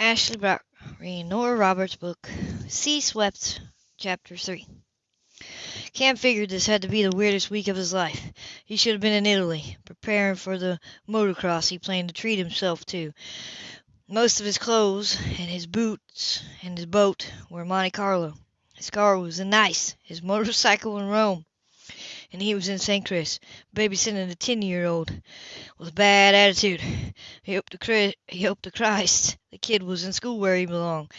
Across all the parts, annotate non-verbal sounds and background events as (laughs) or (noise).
Ashley Brock reading Nora Roberts' book, Sea Swept, Chapter 3. Cam figured this had to be the weirdest week of his life. He should have been in Italy, preparing for the motocross he planned to treat himself to. Most of his clothes and his boots and his boat were Monte Carlo. His car was in Nice, his motorcycle in Rome, and he was in St. Chris, babysitting a ten-year-old with a bad attitude. He hoped to Christ, he hoped to Christ the kid was in school where he belonged.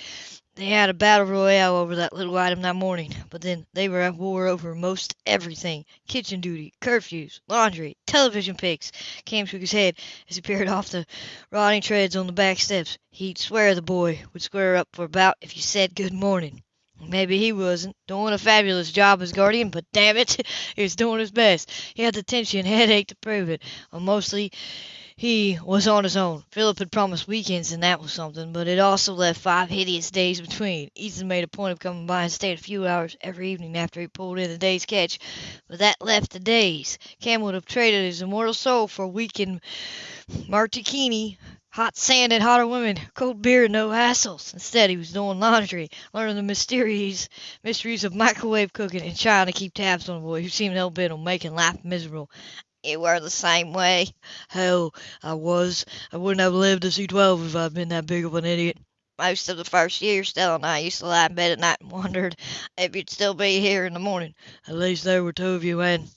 They had a battle royale over that little item that morning, but then they were at war over most everything kitchen duty, curfews, laundry, television picks. Cam shook his head as he peered off the rotting treads on the back steps. He'd swear the boy would square up for about if you said good morning. Maybe he wasn't doing a fabulous job as guardian, but damn it, (laughs) he was doing his best. He had the tension headache to prove it. Well, mostly he was on his own. Philip had promised weekends, and that was something, but it also left five hideous days between. Ethan made a point of coming by and staying a few hours every evening after he pulled in the day's catch, but that left the days. Cam would have traded his immortal soul for a week in Martinique Hot sand and hotter women, cold beer and no hassles. Instead, he was doing laundry, learning the mysteries mysteries of microwave cooking, and trying to keep tabs on a boy who seemed hell bent on making life miserable. You were the same way. Hell, I was. I wouldn't have lived to see twelve if I'd been that big of an idiot. Most of the first year, Stella and I used to lie in bed at night and wondered if you'd still be here in the morning. At least there were two of you, and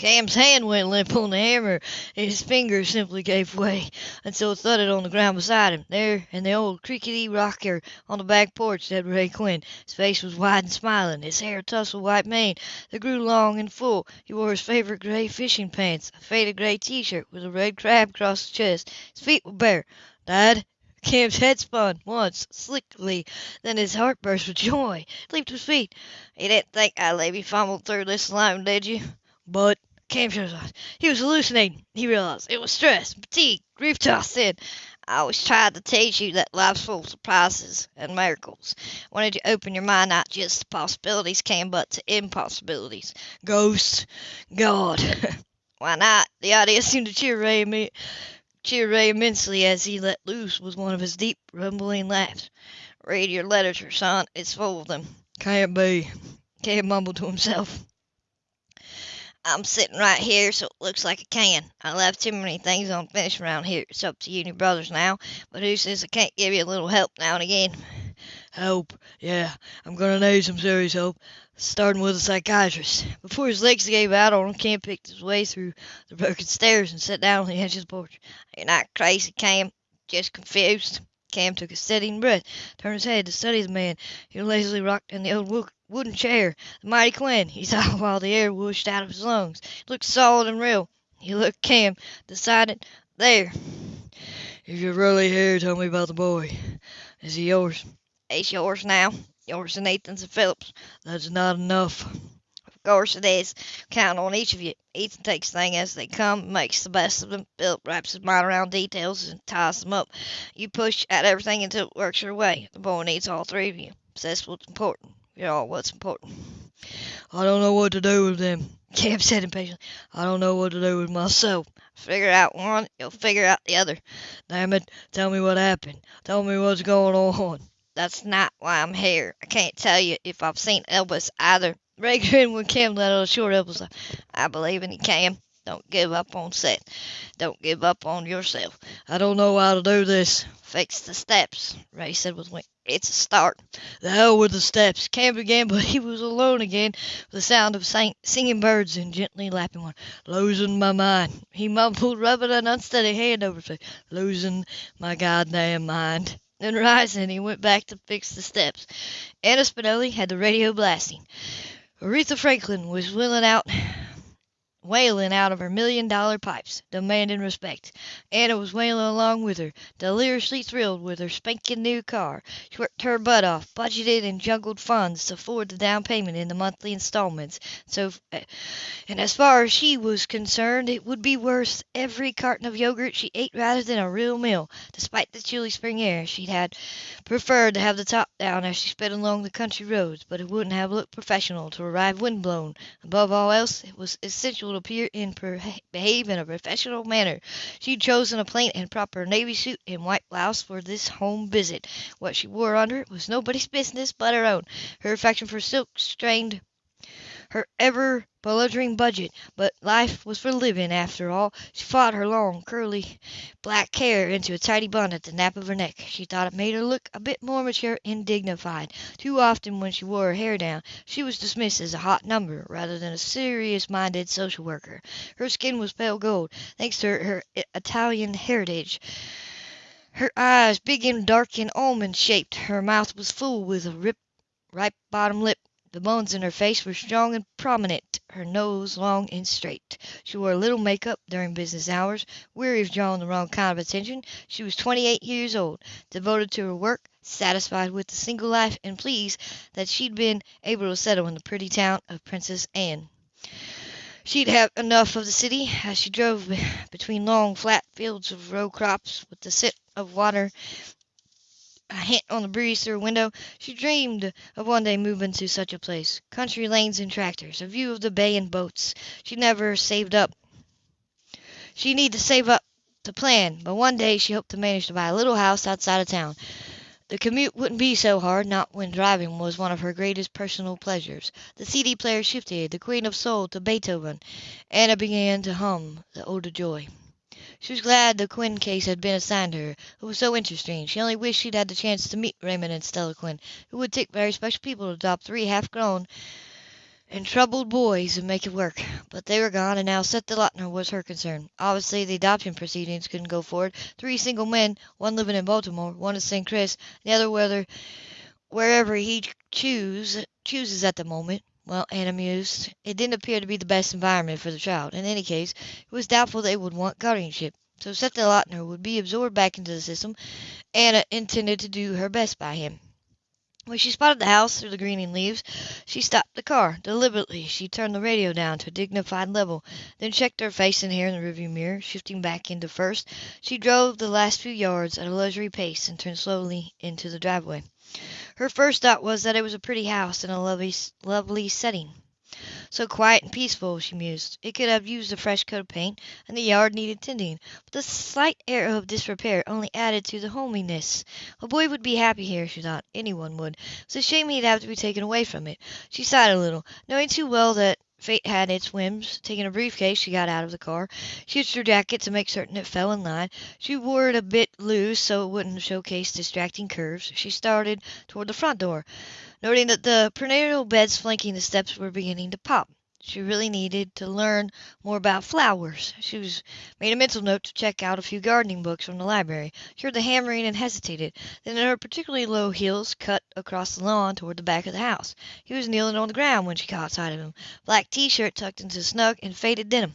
Cam's hand went limp on the hammer, and his fingers simply gave way until it thudded on the ground beside him. There, in the old creaky rocker on the back porch, sat Ray Quinn. His face was wide and smiling, his hair tousled white mane that grew long and full. He wore his favorite gray fishing pants, a faded gray T-shirt with a red crab across his chest. His feet were bare. Dad? Cam's head spun once, slickly, then his heart burst with joy. He leaped to his feet. You didn't think I'd let me fumble through this alone, did you? But Cam shut his eyes. He was hallucinating, he realized. It was stress, fatigue, grief tossed in. I always tried to teach you that life's full of surprises and miracles. Wanted to open your mind not just to possibilities, Cam, but to impossibilities. Ghosts, God. (laughs) Why not? The idea seemed to cheer Ray, cheer Ray immensely as he let loose with one of his deep, rumbling laughs. Read your literature, son. It's full of them. Can't be. Cam mumbled to himself. I'm sitting right here, so it looks like I can. I left too many things unfinished around here. It's up to you and your brothers now, but who says I can't give you a little help now and again? Help? Yeah, I'm gonna need some serious help, starting with a psychiatrist. Before his legs gave out on him, Cam picked his way through the broken stairs and sat down on the edge of the porch. You're not crazy, Cam, just confused. Cam took a steadying breath, turned his head to study the man who lazily rocked in the old wooden chair. The mighty Quinn, he saw (laughs) while the air whooshed out of his lungs. He looked solid and real. He looked Cam, decided, there. If you're really here, tell me about the boy. Is he yours? He's yours now. Yours and Ethan's and Philip's. That's not enough. Of course it is. Count on each of you. Ethan takes things as they come, makes the best of them. Philip wraps his mind around details and ties them up. You push at everything until it works your way. The boy needs all three of you. That's what's important. You're all what's important. I don't know what to do with them. (laughs) Cam said impatiently. I don't know what to do with myself. Figure out one, you'll figure out the other. Damn it, tell me what happened. Tell me what's going on. That's not why I'm here. I can't tell you if I've seen Elvis either. Ray grinned when Cam let out a short Elvis. I believe in you, Cam. Don't give up on Seth. Don't give up on yourself. I don't know how to do this. Fix the steps, Ray said with a wink. It's a start. The hell with the steps. Cam began, (laughs) but he was alone again with the sound of sing- singing birds and gently lapping water. Losing my mind. He mumbled, rubbing an unsteady hand over his face. Losing my goddamn mind. Then rising, he went back to fix the steps. Anna Spinelli had the radio blasting. Aretha Franklin was wailing out wailing out of her million dollar pipes, demanding respect. Anna was wailing along with her, deliriously thrilled with her spanking new car. She worked her butt off, budgeted and juggled funds to afford the down payment in the monthly installments. So, eh, and as far as she was concerned, it would be worth every carton of yogurt she ate rather than a real meal. Despite the chilly spring air, she'd had preferred to have the top down as she sped along the country roads, but it wouldn't have looked professional to arrive windblown. Above all else, it was essential would appear and behave in a professional manner. She'd chosen a plain and proper navy suit and white blouse for this home visit. What she wore under it was nobody's business but her own. Her affection for silk strained her ever bulging budget, but life was for living after all. She fought her long, curly black hair into a tidy bun at the nape of her neck. She thought it made her look a bit more mature and dignified. Too often when she wore her hair down she was dismissed as a hot number rather than a serious-minded social worker. Her skin was pale gold, thanks to her Italian heritage. Her eyes big and dark and almond shaped. Her mouth was full with a ripe bottom lip the bones in her face were strong and prominent, her nose long and straight. She wore little make-up during business hours. Weary of drawing the wrong kind of attention, she was twenty eight years old, devoted to her work, satisfied with the single life, and pleased that she'd been able to settle in the pretty town of Princess Anne. She'd have enough of the city as she drove between long flat fields of row crops with the scent of water a hint on the breeze through a window, she dreamed of one day moving to such a place. Country lanes and tractors, a view of the bay and boats. She never saved up. She needed to save up to plan, but one day she hoped to manage to buy a little house outside of town. The commute wouldn't be so hard, not when driving was one of her greatest personal pleasures. The CD player shifted, the Queen of Soul to Beethoven. Anna began to hum the Ode Joy. She was glad the Quinn case had been assigned her. It was so interesting. She only wished she'd had the chance to meet Raymond and Stella Quinn. It would take very special people to adopt three half-grown and troubled boys and make it work. But they were gone, and now Seth Lautner was her concern. Obviously, the adoption proceedings couldn't go forward. Three single men, one living in Baltimore, one in St. Chris, the other whether, wherever he choose, chooses at the moment. Well, Anna mused, it didn't appear to be the best environment for the child. In any case, it was doubtful they would want guardianship. So Seth Lautner would be absorbed back into the system. Anna uh, intended to do her best by him. When she spotted the house through the greening leaves, she stopped the car. Deliberately, she turned the radio down to a dignified level, then checked her face and hair in the rearview mirror. Shifting back into first, she drove the last few yards at a leisurely pace and turned slowly into the driveway. Her first thought was that it was a pretty house in a lovely, lovely setting. So quiet and peaceful, she mused. It could have used a fresh coat of paint, and the yard needed tending, but the slight air of disrepair only added to the homeliness. A boy would be happy here, she thought. Anyone would. It was a shame he'd have to be taken away from it. She sighed a little, knowing too well that Fate had its whims. Taking a briefcase, she got out of the car. She hitched her jacket to make certain it fell in line. She wore it a bit loose so it wouldn't showcase distracting curves. She started toward the front door, noting that the perennial beds flanking the steps were beginning to pop. She really needed to learn more about flowers. She was, made a mental note to check out a few gardening books from the library. She heard the hammering and hesitated. Then her particularly low heels cut across the lawn toward the back of the house. He was kneeling on the ground when she caught sight of him. Black T-shirt tucked into snug and faded denim.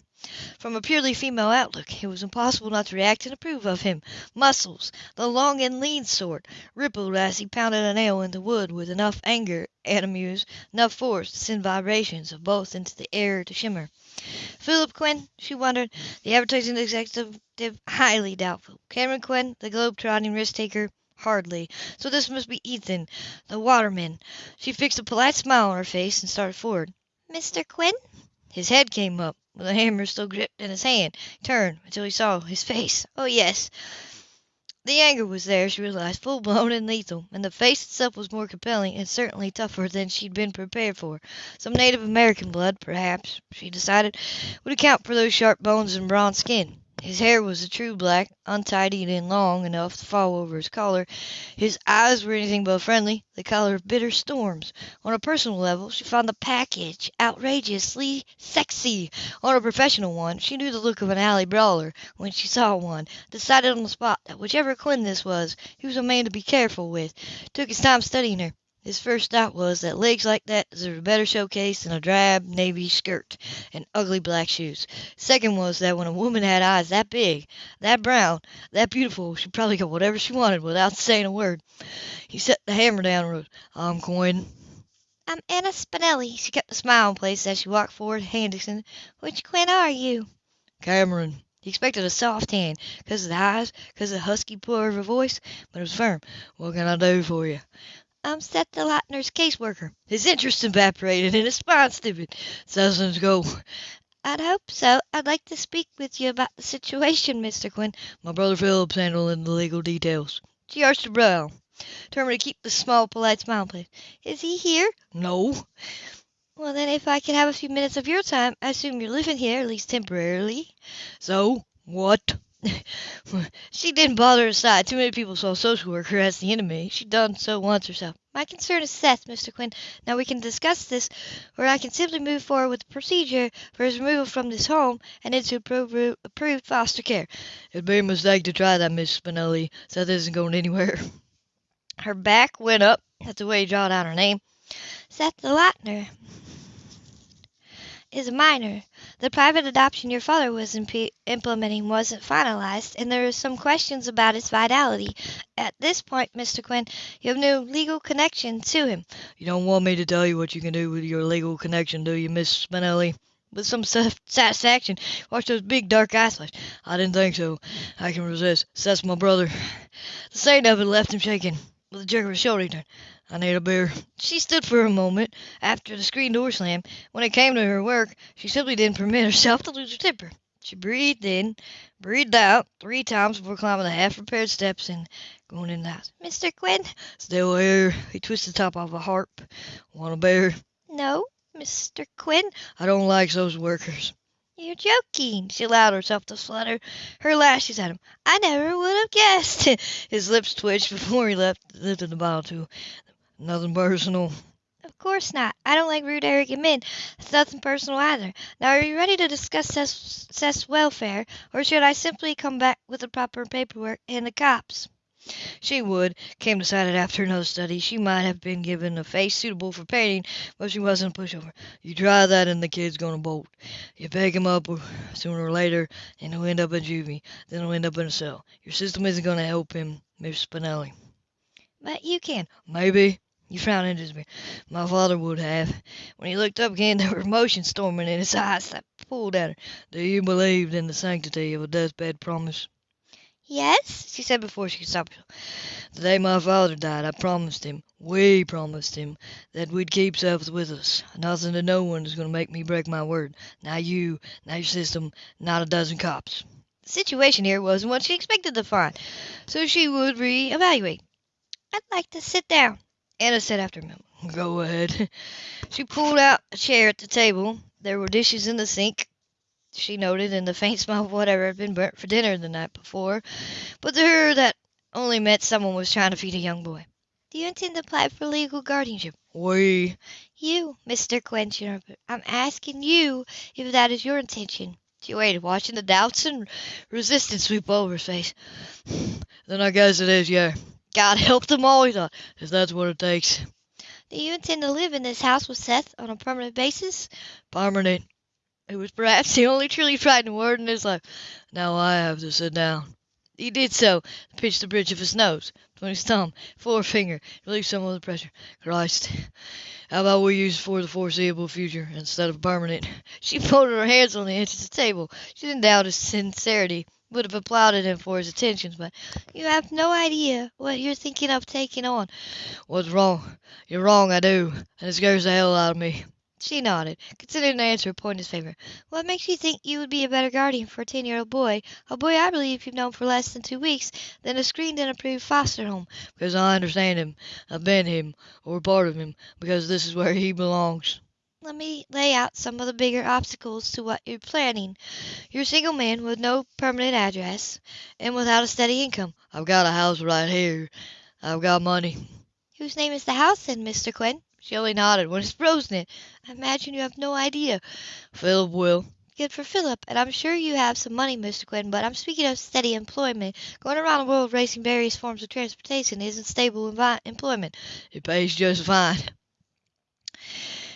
From a purely female outlook, it was impossible not to react and approve of him. Muscles, the long and lean sort, rippled as he pounded a nail into wood with enough anger and amuse, enough force to send vibrations of both into the air to shimmer. Philip Quinn, she wondered, the advertising executive, highly doubtful. Cameron Quinn, the globe-trotting risk-taker, hardly. So this must be Ethan, the waterman. She fixed a polite smile on her face and started forward. "Mr. Quinn?" His head came up with the hammer still gripped in his hand. He turned until he saw his face. Oh, yes. The anger was there, she realized, full blown and lethal, and the face itself was more compelling and certainly tougher than she'd been prepared for. Some Native American blood, perhaps, she decided, would account for those sharp bones and bronze skin. His hair was a true black, untidy and long enough to fall over his collar. His eyes were anything but friendly, the color of bitter storms. On a personal level, she found the package outrageously sexy. On a professional one, she knew the look of an alley brawler when she saw one. Decided on the spot that whichever Quinn this was, he was a man to be careful with. Took his time studying her. His first thought was that legs like that deserved a better showcase than a drab navy skirt and ugly black shoes. Second was that when a woman had eyes that big, that brown, that beautiful, she probably got whatever she wanted without (laughs) saying a word. He set the hammer down and wrote, I'm Quinn. I'm Anna Spinelli. She kept a smile in place as she walked forward to Henderson. Which Quinn are you? Cameron. He expected a soft hand, 'cause of the eyes, 'cause of the husky purr of her voice, but it was firm. What can I do for you? Um, I'm Seth Lautner's caseworker. His interest evaporated and his spine stiffened. Thousands go. I'd hope so. I'd like to speak with you about the situation, Mr. Quinn. My brother Philip's handling the legal details. She arched her brow, determined to keep the small, polite smile in place. Is he here? No. Well, then, if I could have a few minutes of your time, I assume you're living here, at least temporarily. So? What? (laughs) she didn't bother to decide. Too many people saw a social worker as the enemy. She'd done so once herself. My concern is Seth, Mr. Quinn. Now we can discuss this, or I can simply move forward with the procedure for his removal from this home and into approved, approved foster care. It'd be a mistake to try that, Miss Spinelli. Seth isn't going anywhere. (laughs) Her back went up. That's the way he jotted out her name. Seth the Lightner is a minor. The private adoption your father was imp- implementing wasn't finalized, and there are some questions about its vitality. At this point, Mr. Quinn, you have no legal connection to him. You don't want me to tell you what you can do with your legal connection, do you, Miss Spinelli? With some satisfaction, watch those big dark eyes flash. I didn't think so. I can resist. Seth's my brother. The sight of it left him shaking. With a jerk of his shoulder, he turned. I need a beer. She stood for a moment after the screen door slammed. When it came to her work, she simply didn't permit herself to lose her temper. She breathed in, breathed out three times before climbing the half-repaired steps and going in the house. Mr. Quinn? Still here. He twisted the top off a harp. Want a beer? No, Mr. Quinn. I don't like those workers. You're joking. She allowed herself to flutter her lashes at him. I never would have guessed. (laughs) His lips twitched before he left, lifted the bottle to Nothing personal. Of course not. I don't like rude, arrogant men. It's nothing personal either. Now, are you ready to discuss Seth's, Seth's welfare, or should I simply come back with the proper paperwork and the cops? She would. Cam decided after another study she might have been given a face suitable for painting, but she wasn't a pushover. You try that and the kid's gonna bolt. You pick him up sooner or later, and he'll end up in juvie. Then he'll end up in a cell. Your system isn't gonna help him, Miss Spinelli. But you can. Maybe. He frowned into me. My father would have. When he looked up again, there were emotions storming in his eyes that pulled at her. Do you believe in the sanctity of a deathbed promise? Yes, she said before she could stop herself. The day my father died, I promised him, we promised him, that we'd keep Seth with us. Nothing to no one is going to make me break my word. Not you, not your system, not a dozen cops. The situation here wasn't what she expected to find, so she would re-evaluate. I'd like to sit down. Anna said after a moment, Go ahead. (laughs) She pulled out a chair at the table. There were dishes in the sink, she noted, and the faint smell of whatever had been burnt for dinner the night before. But to her, that only meant someone was trying to feed a young boy. Do you intend to apply for legal guardianship? We. You, Mr. Quentin. I'm asking you if that is your intention. She waited, watching the doubts and resistance sweep over his face. (sighs) then I guess it is, yeah. God help them all, he thought, if that's what it takes. Do you intend to live in this house with Seth on a permanent basis? Permanent. It was perhaps the only truly frightening word in his life. Now I have to sit down. He did so, and pinched the bridge of his nose between his thumb, forefinger, relieved some of the pressure. Christ, how about we use for the foreseeable future instead of permanent? She folded her hands on the edge of the table. She didn't doubt his sincerity would have applauded him for his attentions, but you have no idea what you're thinking of taking on. What's wrong? You're wrong, I do, and it scares the hell out of me. She nodded, considering the answer a point in his favor. What makes you think you would be a better guardian for a ten-year-old boy, a boy I believe you've known for less than two weeks, than a screened and approved foster home? Because I understand him. I've been him, or part of him, because this is where he belongs. Let me lay out some of the bigger obstacles to what you're planning. You're a single man with no permanent address and without a steady income. I've got a house right here. I've got money. Whose name is the house then, Mr. Quinn? She only nodded. What is Rose in it? I imagine you have no idea. Philip will. Good for Philip, and I'm sure you have some money, Mr. Quinn, but I'm speaking of steady employment. Going around the world racing various forms of transportation isn't stable envi- employment. It pays just fine.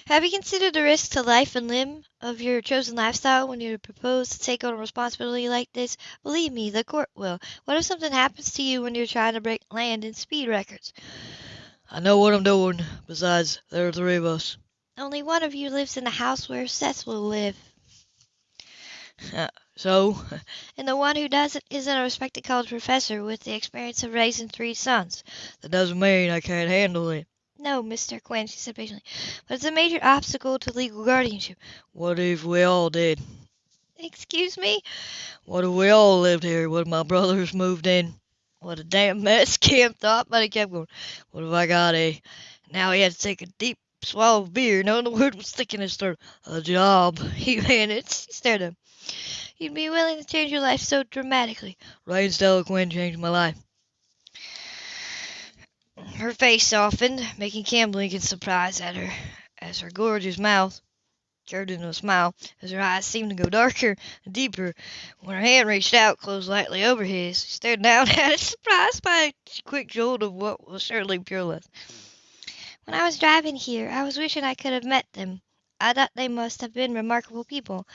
Have you considered the risk to life and limb of your chosen lifestyle when you propose to take on a responsibility like this? Believe me, the court will. What if something happens to you when you're trying to break land and speed records? I know what I'm doing. Besides, there are three of us. Only one of you lives in the house where Seth will live. (laughs) So? And the one who doesn't isn't a respected college professor with the experience of raising three sons. That doesn't mean I can't handle it. No, Mr. Quinn, she said patiently, but it's a major obstacle to legal guardianship. What if we all did? Excuse me? What if we all lived here? What if my brothers moved in? What a damn mess, (laughs) Cam thought, but he kept going. What have I got a... Now he had to take a deep swallow of beer, knowing the word was sticking in his throat. A job, (laughs) he managed. He stared at him. You'd be willing to change your life so dramatically. Rain Stella Quinn changed my life. Her face softened, making Cam blink in surprise at her, as her gorgeous mouth curved into a smile, as her eyes seemed to go darker and deeper. When her hand reached out, closed lightly over his, he stared down (laughs) at it, surprised by a quick jolt of what was surely pure love. When I was driving here, I was wishing I could have met them. I thought they must have been remarkable people.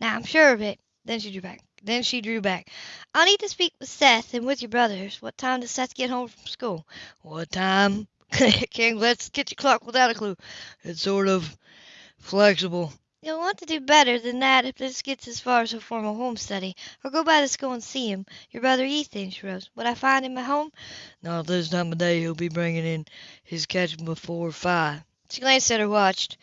Now I'm sure of it. Then she drew back. Then she drew back. I'll need to speak with Seth and with your brothers. What time does Seth get home from school? What time? (laughs) Can't let's get your clock without a clue. It's sort of flexible. You'll want to do better than that if this gets as far as a formal home study. Or go by the school and see him. Your brother Ethan, she rose. Would I find him at home? Not at this time of day. He'll be bringing in his catch before five. She glanced at her watch,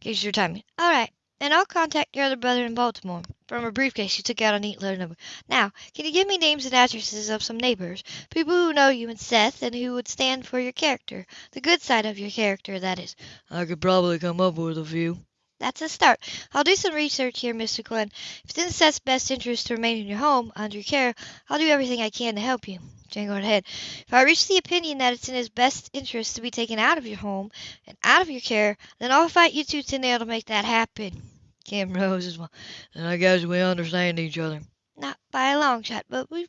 gauged her timing. All right. And I'll contact your other brother in Baltimore. From her briefcase, she took out a neat letter number. Now, can you give me names and addresses of some neighbors? People who know you and Seth and who would stand for your character. The good side of your character, that is. I could probably come up with a few. That's a start. I'll do some research here, Mr. Quinn. If it's in Seth's best interest to remain in your home, under your care, I'll do everything I can to help you. Jane her head. If I reach the opinion that it's in his best interest to be taken out of your home and out of your care, then I'll fight you tooth and nail to make that happen. Cam rose as well. Then I guess we understand each other. Not by a long shot, but we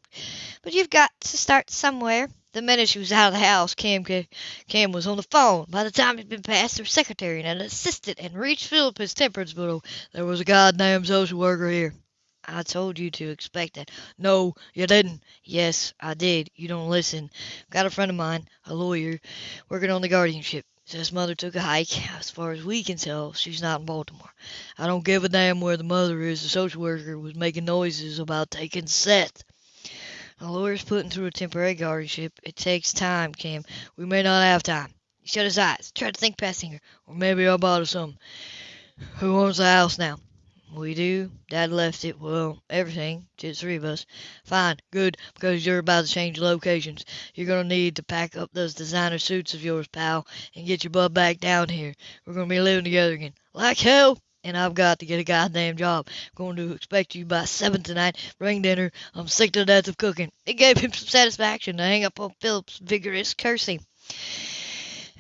but you've got to start somewhere. The minute she was out of the house, Cam Cam was on the phone. By the time he'd been past her secretary and an assistant and reached Philip's temperance bureau, there was a goddamn social worker here. I told you to expect that. No, you didn't. Yes, I did. You don't listen. Got a friend of mine, a lawyer, working on the guardianship. Says mother took a hike. As far as we can tell, she's not in Baltimore. I don't give a damn where the mother is. The social worker was making noises about taking Seth. The lawyer's putting through a temporary guardianship. It takes time, Cam. We may not have time. He shut his eyes, tried to think past Singer. Or maybe I'll bother some. Who owns the house now? We do. Dad left it, well, everything, to the three of us. Fine, good, because you're about to change locations. You're going to need to pack up those designer suits of yours, pal, and get your butt back down here. We're going to be living together again. Like hell! And I've got to get a goddamn job. going to expect you by seven tonight. Bring dinner. I'm sick to death of cooking. It gave him some satisfaction to hang up on Philip's vigorous cursing.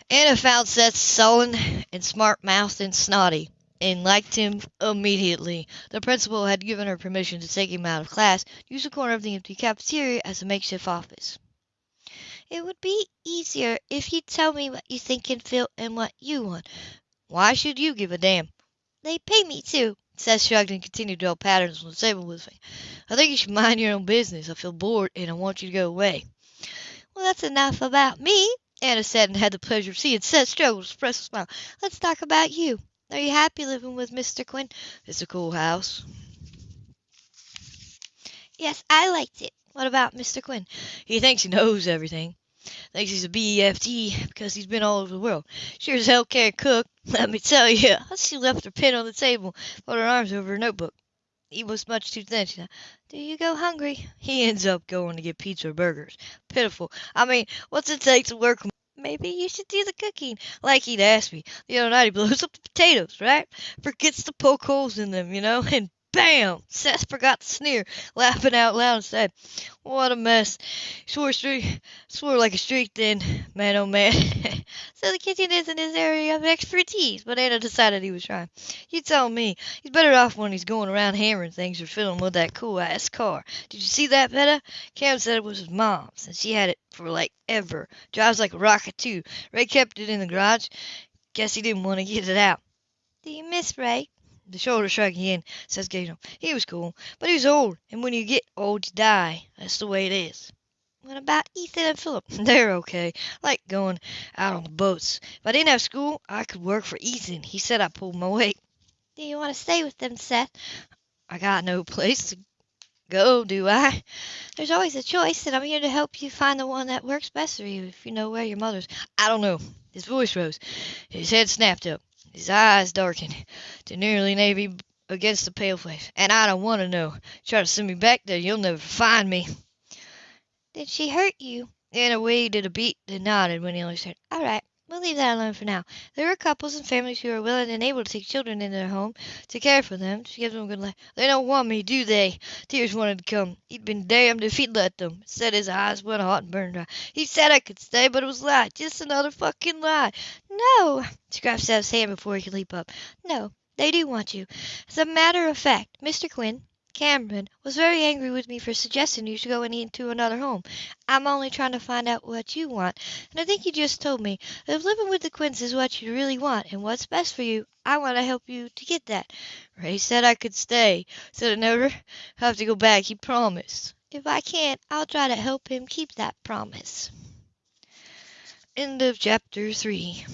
Anna found Seth sullen and smart-mouthed and snotty and liked him immediately. The principal had given her permission to take him out of class, use a corner of the empty cafeteria as a makeshift office. It would be easier if you'd tell me what you think and feel and what you want. Why should you give a damn? They pay me to. Seth shrugged and continued to draw patterns on the table with me. I think you should mind your own business. I feel bored and I want you to go away. Well, that's enough about me, Anna said and had the pleasure of seeing Seth struggle to suppress a smile. Let's talk about you. Are you happy living with Mr. Quinn? It's a cool house. Yes, I liked it. What about Mr. Quinn? He thinks he knows everything. Thinks he's a BEFT because he's been all over the world. Sure as hell can't cook. (laughs) Let me tell you. (laughs) She left her pen on the table, put her arms over her notebook. He was much too thin. She said, Do you go hungry? He ends up going to get pizza or burgers. Pitiful. I mean, what's it take to work Maybe you should do the cooking. Like he'd asked me. The other night he blows up the potatoes, right? Forgets to poke holes in them, you know, (laughs) and bam! Seth forgot to sneer, laughing out loud and said, What a mess. Swore swore like a streak then, man oh man. (laughs) so the kitchen isn't his area of expertise, but Anna decided he was trying. You tell me, he's better off when he's going around hammering things or fiddling with that cool ass car. Did you see that, Peta? Cam said it was his mom's, and she had it for like ever. Drives like a rocket too. Ray kept it in the garage. Guess he didn't want to get it out. Do you miss Ray? The shoulder shrug again, says Gabriel. He was cool, but he was old, and when you get old you die. That's the way it is. What about Ethan and Philip? (laughs) They're okay. like going out on the boats. If I didn't have school, I could work for Ethan. He said I pulled my weight. Do you want to stay with them, Seth? I got no (laughs) place to Go, do I? There's always a choice, and I'm here to help you find the one that works best for you if you know where your mother's. I don't know. His voice rose. His head snapped up. His eyes darkened to nearly navy against the pale face. And I don't want to know. Try to send me back there, you'll never find me. Did she hurt you? Anna waited a beat, then nodded when he said, All right. We'll leave that alone for now. There are couples and families who are willing and able to take children into their home to care for them, to give them a good life. They don't want me, do they? Tears wanted to come. He'd been damned if he'd let them. Said his eyes went hot and burned dry. He said I could stay, but it was a lie. Just another fucking lie. No. Grasped at his hand before he could leap up. No, they do want you. As a matter of fact, Mr. Quinn, Cameron was very angry with me for suggesting you should go into another home. I'm only trying to find out what you want, and I think you just told me that if living with the Quinns is what you really want and what's best for you, I want to help you to get that. Ray said I could stay. Said I never have to go back. He promised. If I can't, I'll try to help him keep that promise. End of chapter 3.